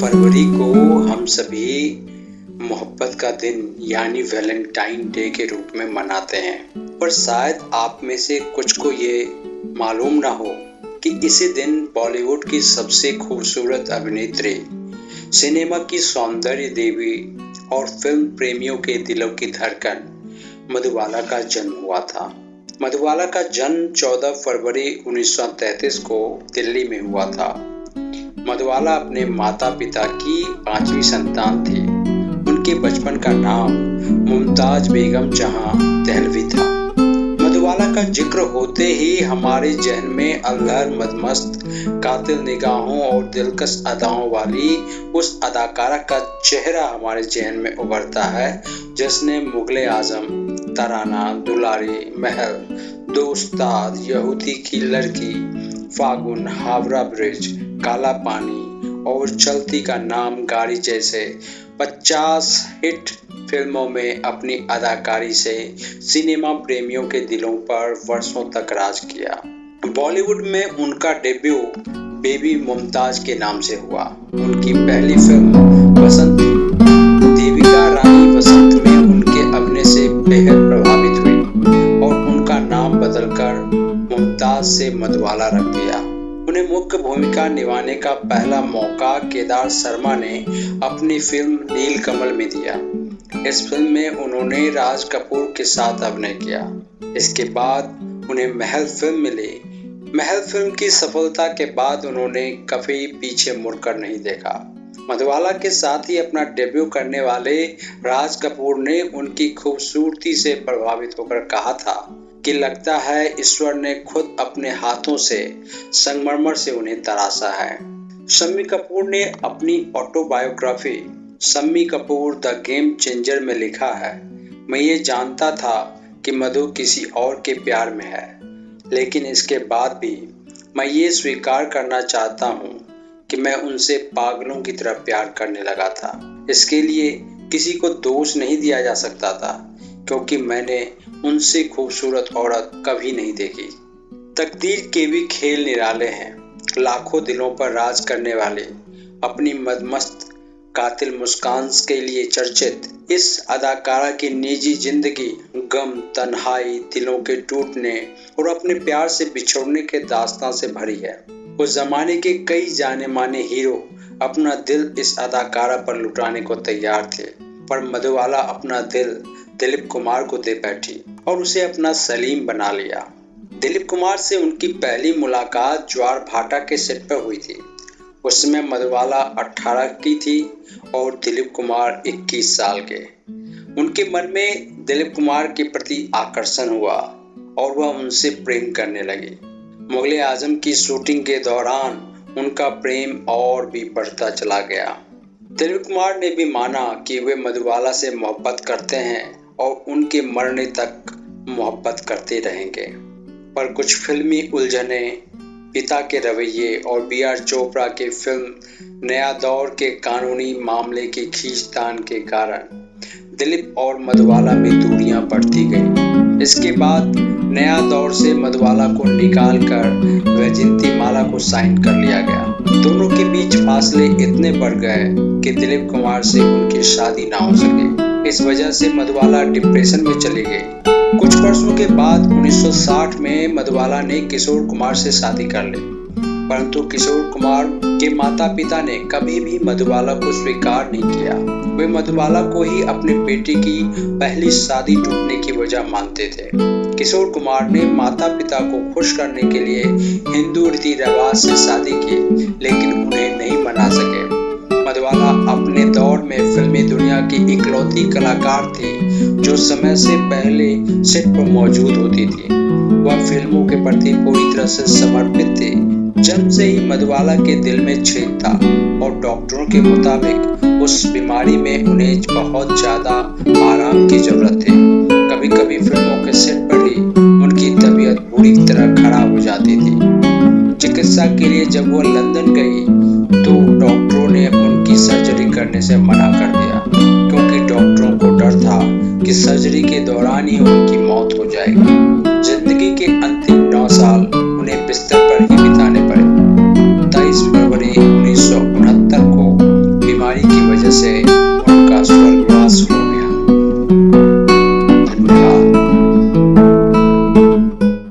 फरवरी को हम सभी मोहब्बत का दिन, यानी वैलेंटाइन डे के रूप में मनाते हैं। पर शायद आप में से कुछ को ये मालूम ना हो कि इसी दिन बॉलीवुड की सबसे खूबसूरत अभिनेत्री, सिनेमा की सौंदर्य देवी और फ़िल्म प्रेमियों के दिलों की धड़कन मधुबाला का जन्म हुआ था। मधुबाला का जन्म 14 फरवरी 1933 को दिल्ली में हुआ था। मधुबाला अपने माता पिता की पांचवी संतान थी। उनके बचपन का नाम मुमताज़ बेगम जहाँ दहलवी था। मधुबाला का ज़िक्र होते ही हमारे जहन में अल्लाह मदमस्त, कातिल निगाहों और दिलकश अदाओं वाली उस अदाकारा का चेहरा हमारे जहन में उभरता है, जिसने मुगल आज़म तराना, दुलारी, महल, दोस्ताद, यहूदी की लड़की, फागुन, हावड़ा ब्रिज काला पानी और चलती का नाम गाड़ी जैसे 50 हिट फ़िल्मों में अपनी अदाकारी से सिनेमा प्रेमियों के दिलों पर वर्षों तक राज किया। बॉलीवुड में उनका डेब्यू बेबी मुमताज़ के नाम से हुआ। उनकी पहली फ़िल्म बसंत देविका रानी बसंत में उनके अभिनय से बेहद प्रभावित हुई और उनका नाम बदलकर मुमताज़ से मधुबाला रख दिया। उन्हें मुख्य भूमिका निभाने का पहला मौका केदार शर्मा ने अपनी फ़िल्म नील कमल में दिया। इस फ़िल्म में उन्होंने राज कपूर के साथ अभिनय किया। इसके बाद उन्हें महल फ़िल्म मिली। महल फ़िल्म की सफलता के बाद उन्होंने कभी पीछे मुड़कर नहीं देखा। मधुबाला के साथ ही अपना डेब्यू करने वाले राज कपूर ने उनकी खूबसूरती से प्रभावित होकर कहा था कि लगता है ईश्वर ने खुद अपने हाथों से, संगमरमर से उन्हें तराशा है। शम्मी कपूर ने अपनी autobiography Shammi Kapoor the game changer में लिखा है। मैं ये जानता था कि मधु किसी और के प्यार में है, लेकिन इसके बाद भी मैं ये स्वीकार करना चाहता हूँ कि मैं उनसे पागलों की तरह प्यार करने लगा था। इसके लिए किसी को दोष नहीं दिया जा सकता था। क्योंकि मैंने उनसे खूबसूरत औरत कभी नहीं देखी। तकदीर के भी खेल निराले हैं। लाखों दिलों पर राज करने वाले, अपनी मदमस्त कातिल मुस्कान के लिए चर्चित, इस अदाकारा की निजी ज़िंदगी गम, तन्हाई, दिलों के टूटने और अपने प्यार से बिछोड़ने के दास्तान से भरी है। उस जमाने के कई जाने माने हीरो अपना दिल इस अदाकारा पर लुटाने को तैयार थे, पर मधुवाला अपना दिल दिलीप कुमार को दे बैठी और उसे अपना सलीम बना लिया। दिलीप कुमार से उनकी पहली मुलाकात ज्वार भाटा के सेट पर हुई थी। उसमें मधुबाला 18 की थी और दिलीप कुमार 21 साल के। उनके मन में दिलीप कुमार के प्रति आकर्षण हुआ और वह उनसे प्रेम करने लगी। मुगल आज़म की शूटिंग के दौरान उनका प्रेम और भी बढ़ता चला गया। दिलीप कुमार ने भी माना कि वे मधुबाला से मोहब्बत करते हैं और उनके मरने तक मोहब्बत करते रहेंगे। पर कुछ फिल्मी उलझने, पिता के रवैये और बी आर चोपड़ा के फ़िल्म नया दौर के कानूनी मामले की खींचतान के कारण दिलीप और मधुबाला में दूरियाँ बढ़ती गई। इसके बाद नया दौर से मधुबाला को निकाल कर वैजंती माला को साइन कर लिया गया। दोनों के बीच फासले इतने बढ़ गए कि दिलीप कुमार से उनकी शादी ना हो सके। इस वजह से मधुबाला डिप्रेशन में चली गई। कुछ वर्षों के बाद 1960 में मधुबाला ने किशोर कुमार से शादी कर ली। परंतु किशोर कुमार के माता पिता ने कभी भी मधुबाला को स्वीकार नहीं किया। वे मधुबाला को ही अपने बेटे की पहली शादी टूटने की वजह मानते थे। किशोर कुमार ने माता पिता को खुश करने के लिए हिंदू रीति रिवाज से शादी की, लेकिन उन्हें नहीं मना सके। मधवाला अपने दौर में फिल्मी दुनिया की इकलौती कलाकार थी, जो समय से पहले सेट पर मौजूद होती थी। वह फ़िल्मों के प्रति पूरी तरह से समर्पित थी। जन्म से ही मधुबाला के दिल में छेद था और डॉक्टरों के मुताबिक उस बीमारी में उन्हें बहुत ज़्यादा आराम की ज़रूरत थी। कभी कभी फ़िल्मों के सेट पर ही उनकी तबीयत बुरी तरह खराब हो जाती थी। चिकित्सा के लिए जब वह लंदन गई तो डॉक्टरों ने उनकी सर्जरी करने से मना कर दिया। कि सर्जरी के दौरान ही उनकी मौत हो जाएगी।